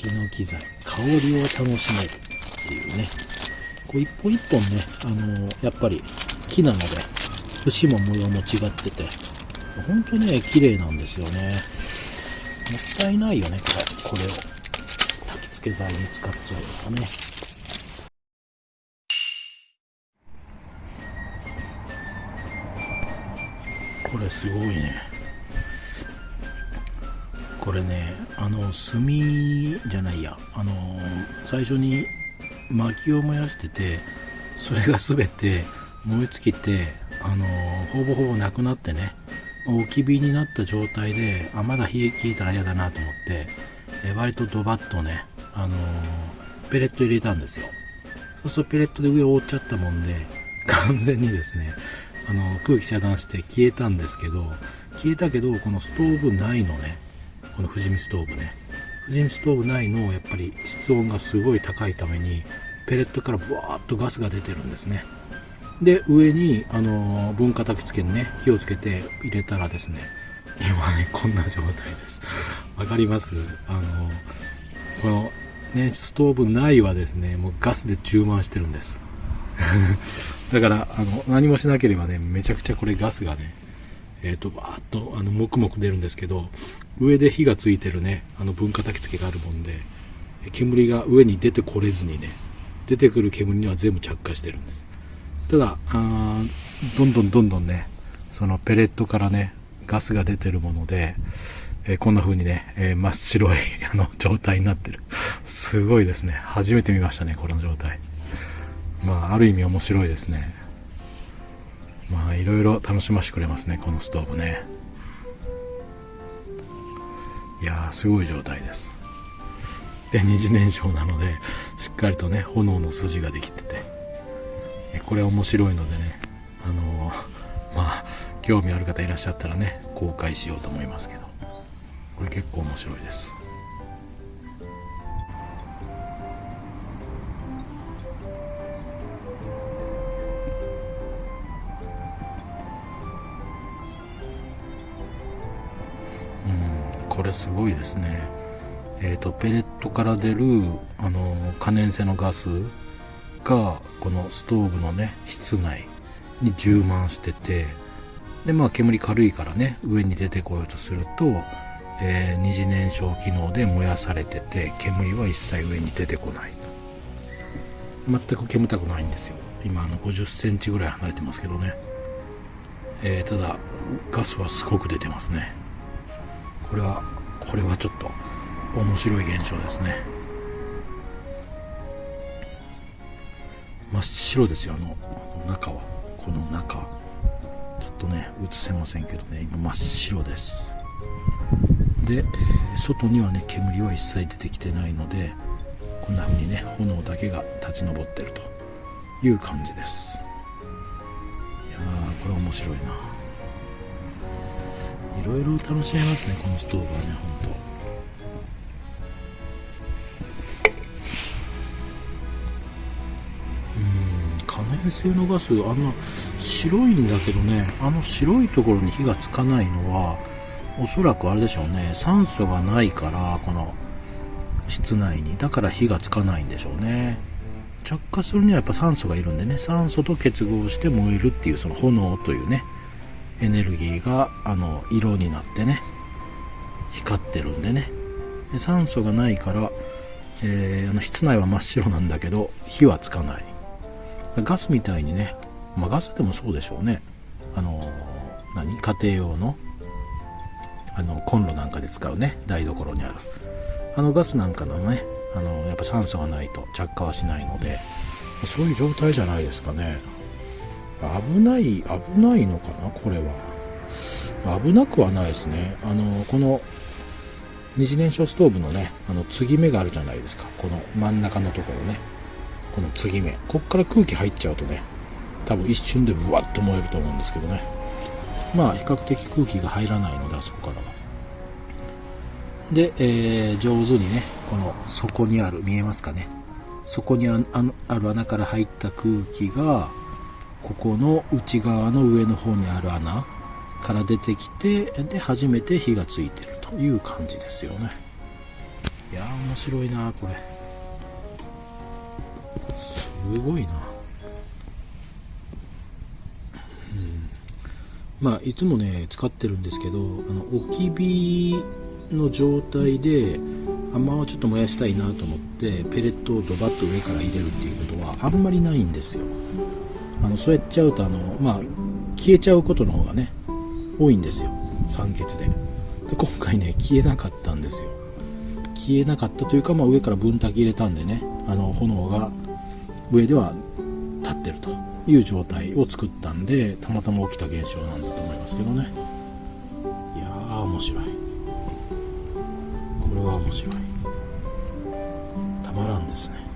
ヒノキ材香りを楽しめる。っていうねこう一本一本ねあのやっぱり木なので節も模様も違ってて本当ね綺麗なんですよね。もったいないよねこれこれを。焚き付け材に使っちゃうとかね。これすごいね。これねあの炭じゃないや。あの最初に薪を燃やしててそれが全て燃え尽きてあのほぼほぼなくなってね置き火になった状態であまだ火消えたら嫌だなと思ってえ割とドバッとねあのペレット入れたんですよ。そうするとペレットで上を覆っちゃったもんで完全にですねあの空気遮断して消えたんですけど消えたけどこのストーブ内のねこの富士見ストーブね。富士見ストーブ内のやっぱり室温がすごい高いためにペレットからブワーッとガスが出てるんですね。で上にあの分化焚き付けにね火をつけて入れたらですね今ねこんな状態です。わかります？あのこのねストーブ内はですねもうガスで充満してるんです。だからあの何もしなければねめちゃくちゃこれガスがねえっ、ー、とバーッとあのもくもく出るんですけど上で火がついてるねあの分化焚き付けがあるもんで煙が上に出てこれずにね出てくる煙には全部着火してるんです。ただあどんどんどんどんねそのペレットからねガスが出てるもので、えー、こんな風にね、えー、真っ白い あの状態になってる。すごいですね。初めて見ましたねこの状態。まあある意味面白いですね。いろいろ楽しませてくれますねこのストーブね。いやーすごい状態です。で二次燃焼なのでしっかりとね炎の筋ができてて。これ面白いのでねあの まあ興味ある方いらっしゃったらね公開しようと思いますけど。これ結構面白いです。これすごいですね。えっ、ー、とペレットから出るあの可燃性のガスがこのストーブのね室内に充満しててでまあ煙軽いからね上に出てこようとすると、えー、二次燃焼機能で燃やされてて煙は一切上に出てこない全く煙たくないんですよ。今あの50センチぐらい離れてますけどね、えー、ただガスはすごく出てますね。これはこれはちょっと面白い現象ですね。真っ白ですよあの中は。この中。ちょっとね映せませんけどね今真っ白です。で、えー、外にはね煙は一切出てきてないのでこんな風にね炎だけが立ち上ってるという感じです。いやーこれ面白いな。いろいろ楽しめますねこのストーブはねほんと粘性のガスあんな白いんだけどねあの白いところに火がつかないのはおそらくあれでしょうね酸素がないからこの室内に。だから火がつかないんでしょうね。着火するにはやっぱ酸素がいるんでね酸素と結合して燃えるっていうその炎というねエネルギーがあの色になってね光ってるんでね。で酸素がないから、えー、あの室内は真っ白なんだけど火はつかない。ガスみたいにね、まあ、ガスでもそうでしょうね。あの何？家庭用のあのコンロなんかで使うね。台所にある。あのガスなんかのねあのやっぱ酸素がないと着火はしないのでそういう状態じゃないですかね。危ない危ないのかな？これは。危なくはないですね。あのこの二次燃焼ストーブのねあの継ぎ目があるじゃないですか。この真ん中のところね。この継ぎ目。こっから空気入っちゃうとね多分一瞬でブワッと燃えると思うんですけどね。まあ比較的空気が入らないのであそこからは。で、えー、上手にねこの底にある見えますかね。底にあのある穴から入った空気がここの内側の上の方にある穴から出てきてで初めて火がついてるという感じですよね。いや面白いなこれ。すごいな。うん。まあいつもね使ってるんですけどあの置き火の状態であんまちょっと燃やしたいなと思ってペレットをドバッと上から入れるっていうことはあんまりないんですよ。あのそうやっちゃうとあのまあ消えちゃうことの方がね多いんですよ。酸欠で。で今回ね消えなかったんですよ。消えなかったというか、まあ、上から分炊き入れたんでねあの炎が上では立ってるという状態を作ったんでたまたま起きた現象なんだと思いますけどね。いやー面白い。これは面白い。たまらんですね。